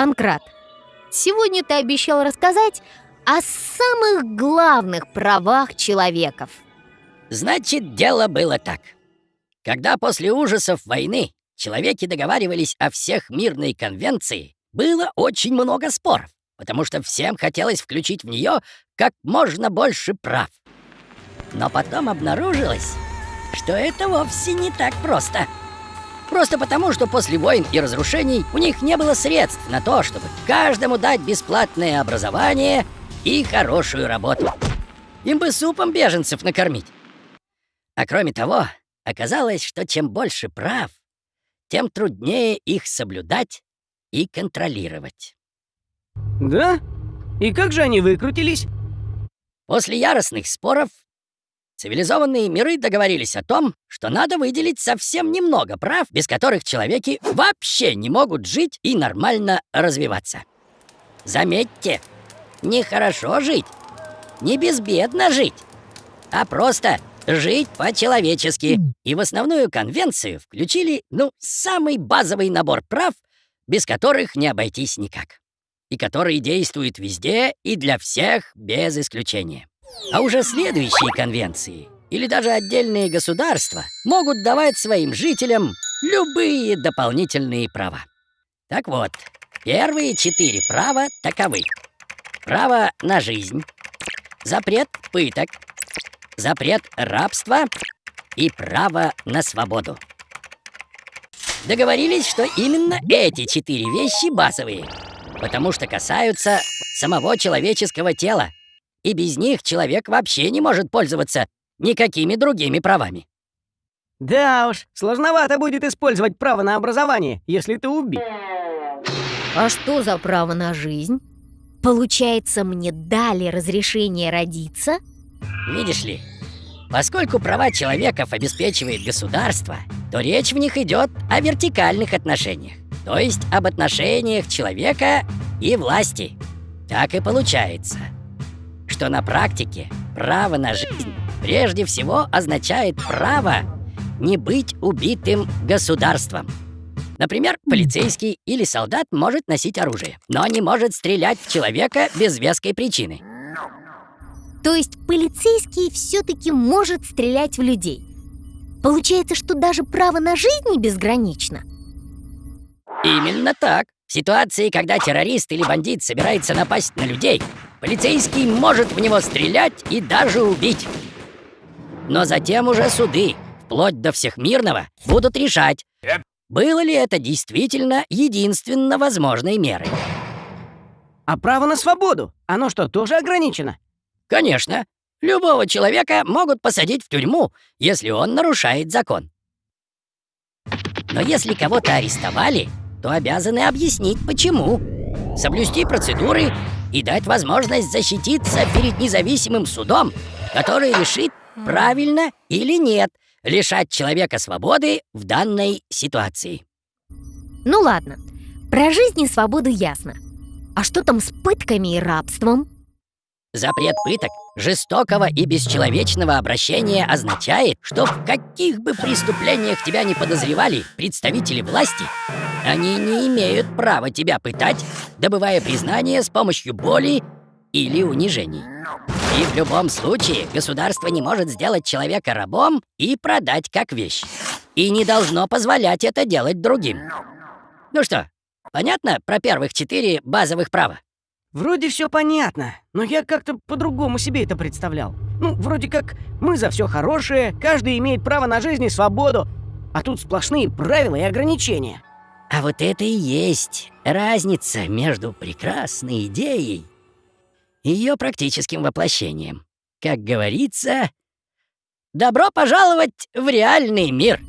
Панкрат, сегодня ты обещал рассказать о самых главных правах человеков. Значит, дело было так. Когда после ужасов войны человеки договаривались о всех мирной конвенции, было очень много споров, потому что всем хотелось включить в нее как можно больше прав. Но потом обнаружилось, что это вовсе не так просто. Просто потому, что после войн и разрушений у них не было средств на то, чтобы каждому дать бесплатное образование и хорошую работу. Им бы супом беженцев накормить. А кроме того, оказалось, что чем больше прав, тем труднее их соблюдать и контролировать. Да? И как же они выкрутились? После яростных споров цивилизованные миры договорились о том, что надо выделить совсем немного прав, без которых человеки вообще не могут жить и нормально развиваться. Заметьте, нехорошо жить, не безбедно жить, а просто жить по-человечески. И в основную конвенцию включили, ну, самый базовый набор прав, без которых не обойтись никак. И которые действуют везде и для всех без исключения. А уже следующие конвенции или даже отдельные государства могут давать своим жителям любые дополнительные права. Так вот, первые четыре права таковы. Право на жизнь, запрет пыток, запрет рабства и право на свободу. Договорились, что именно эти четыре вещи базовые, потому что касаются самого человеческого тела, и без них человек вообще не может пользоваться никакими другими правами. Да уж, сложновато будет использовать право на образование, если ты убит. А что за право на жизнь? Получается, мне дали разрешение родиться? Видишь ли, поскольку права человеков обеспечивает государство, то речь в них идет о вертикальных отношениях, то есть об отношениях человека и власти. Так и получается, что на практике право на жизнь прежде всего означает право не быть убитым государством. Например, полицейский или солдат может носить оружие, но не может стрелять в человека без веской причины. То есть полицейский все-таки может стрелять в людей. Получается, что даже право на жизнь не безгранично. Именно так. В ситуации, когда террорист или бандит собирается напасть на людей, полицейский может в него стрелять и даже убить. Но затем уже суды, вплоть до всехмирного, будут решать, было ли это действительно единственно возможной мерой. А право на свободу, оно что, тоже ограничено? Конечно. Любого человека могут посадить в тюрьму, если он нарушает закон. Но если кого-то арестовали, то обязаны объяснить, почему. Соблюсти процедуры и дать возможность защититься перед независимым судом, который решит, правильно или нет лишать человека свободы в данной ситуации. Ну ладно, про жизнь и свободу ясно. А что там с пытками и рабством? Запрет пыток, жестокого и бесчеловечного обращения означает, что в каких бы преступлениях тебя не подозревали представители власти, они не имеют права тебя пытать, добывая признание с помощью боли или унижений. И в любом случае государство не может сделать человека рабом и продать как вещь. И не должно позволять это делать другим. Ну что, понятно про первых четыре базовых права? Вроде все понятно, но я как-то по-другому себе это представлял. Ну, вроде как мы за все хорошее, каждый имеет право на жизнь и свободу, а тут сплошные правила и ограничения. А вот это и есть разница между прекрасной идеей и ее практическим воплощением. Как говорится, добро пожаловать в реальный мир.